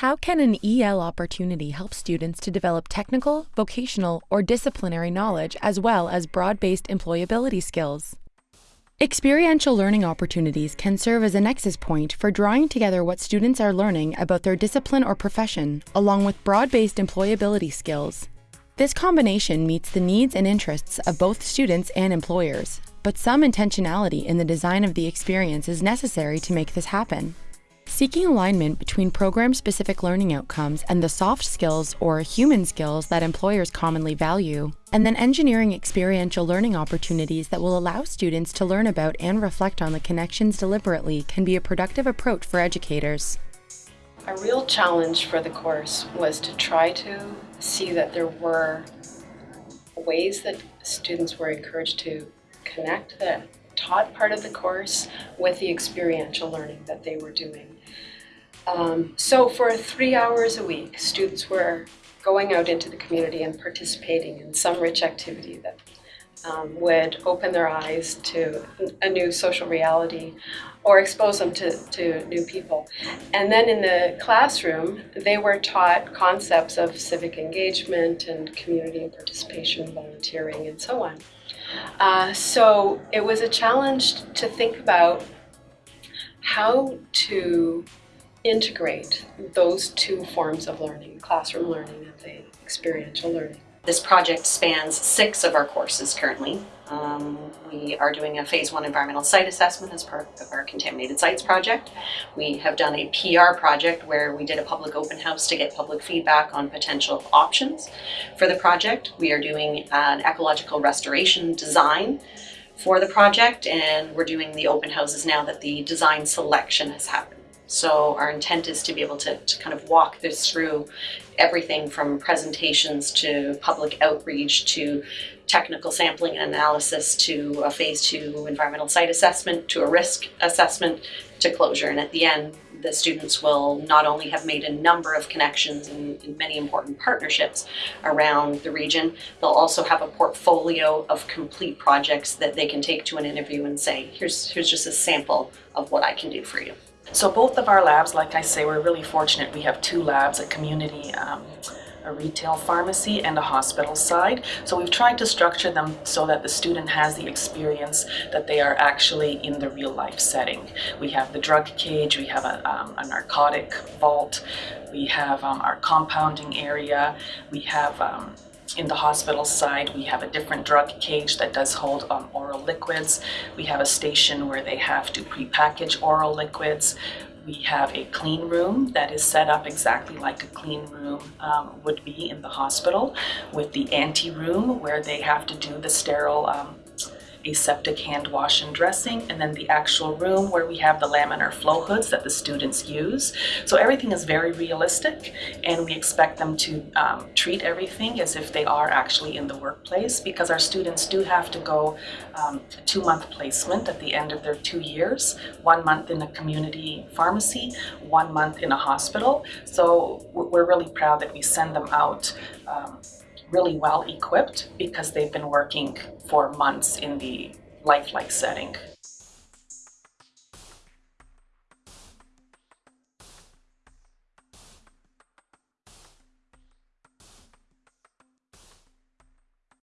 How can an EL opportunity help students to develop technical, vocational, or disciplinary knowledge as well as broad based employability skills? Experiential learning opportunities can serve as a nexus point for drawing together what students are learning about their discipline or profession, along with broad based employability skills. This combination meets the needs and interests of both students and employers, but some intentionality in the design of the experience is necessary to make this happen. Seeking alignment between program specific learning outcomes and the soft skills or human skills that employers commonly value, and then engineering experiential learning opportunities that will allow students to learn about and reflect on the connections deliberately can be a productive approach for educators. A real challenge for the course was to try to see that there were ways that students were encouraged to connect the taught part of the course with the experiential learning that they were doing. Um, so for three hours a week, students were going out into the community and participating in some rich activity that um, would open their eyes to a new social reality or expose them to, to new people. And then in the classroom, they were taught concepts of civic engagement and community and participation, volunteering, and so on. Uh, so it was a challenge to think about how to integrate those two forms of learning, classroom learning and the experiential learning. This project spans six of our courses currently. Um, we are doing a phase one environmental site assessment as part of our contaminated sites project. We have done a PR project where we did a public open house to get public feedback on potential options for the project. We are doing an ecological restoration design for the project and we're doing the open houses now that the design selection has happened. So our intent is to be able to, to kind of walk this through everything from presentations to public outreach to technical sampling and analysis to a phase two environmental site assessment to a risk assessment to closure. And at the end, the students will not only have made a number of connections and, and, many important partnerships around the region, they'll also have a portfolio of complete projects that they can take to an interview and say, here's, here's just a sample of what I can do for you. So both of our labs, like I say, we're really fortunate. We have two labs, a community, um, a retail pharmacy and a hospital side. So we've tried to structure them so that the student has the experience that they are actually in the real life setting. We have the drug cage, we have a, um, a narcotic vault, we have um, our compounding area, we have um, in the hospital side, we have a different drug cage that does hold um, oral liquids. We have a station where they have to prepackage oral liquids. We have a clean room that is set up exactly like a clean room um, would be in the hospital with the ante room where they have to do the sterile um, aseptic hand wash and dressing, and then the actual room where we have the laminar flow hoods that the students use. So everything is very realistic, and we expect them to um, treat everything as if they are actually in the workplace because our students do have to go um, a two-month placement at the end of their two years, one month in a community pharmacy, one month in a hospital. So we're really proud that we send them out um, really well equipped because they've been working for months in the lifelike setting.